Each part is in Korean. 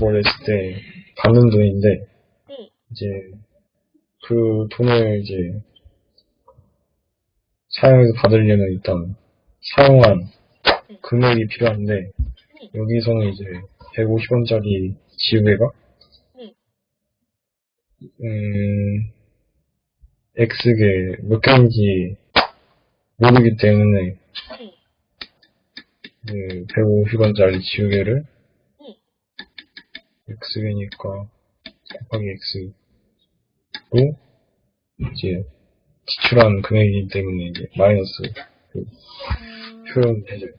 뭐 냈을 때 받는 돈인데 네. 이제 그 돈을 이제 사용해서 받으려면 일단 사용한 금액이 필요한데 여기서는 이제 150원짜리 지우개가 네. 음 X개 몇 개인지 모르기 때문에 네. 그 150원짜리 지우개를 네. X개니까 곱하기 X로 이제 지출한 금액이기 때문에 이제 마이너스 그 음, 표현해줘요.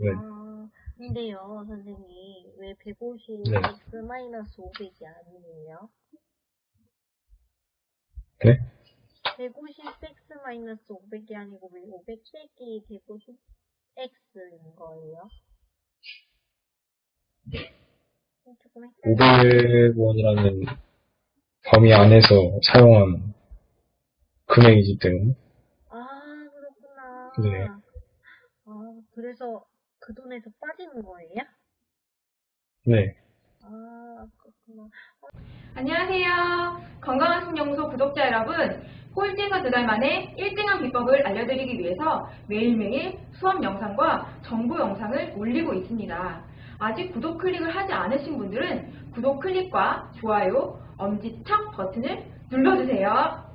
네. 아, 근데요, 선생님, 왜 150 네. x 마이너스 500이 아니에요? 네? 150 x 마이너스 500이 아니고 왜 500 빼기 150 x인 거예요? 조금 헷갈려. 500원이라는 범위 안에서 사용한 금액이기 때문에 아, 그렇구나. 네. 아, 그래서 그 돈에서 빠지는 거예요? 네. 아, 그렇구나. 안녕하세요. 건강한 신연구소 구독자 여러분. 꼴찌에서 두 달 만에 1등한 비법을 알려드리기 위해서 매일매일 수업 영상과 정보 영상을 올리고 있습니다. 아직 구독 클릭을 하지 않으신 분들은 구독 클릭과 좋아요, 엄지척 버튼을 눌러주세요.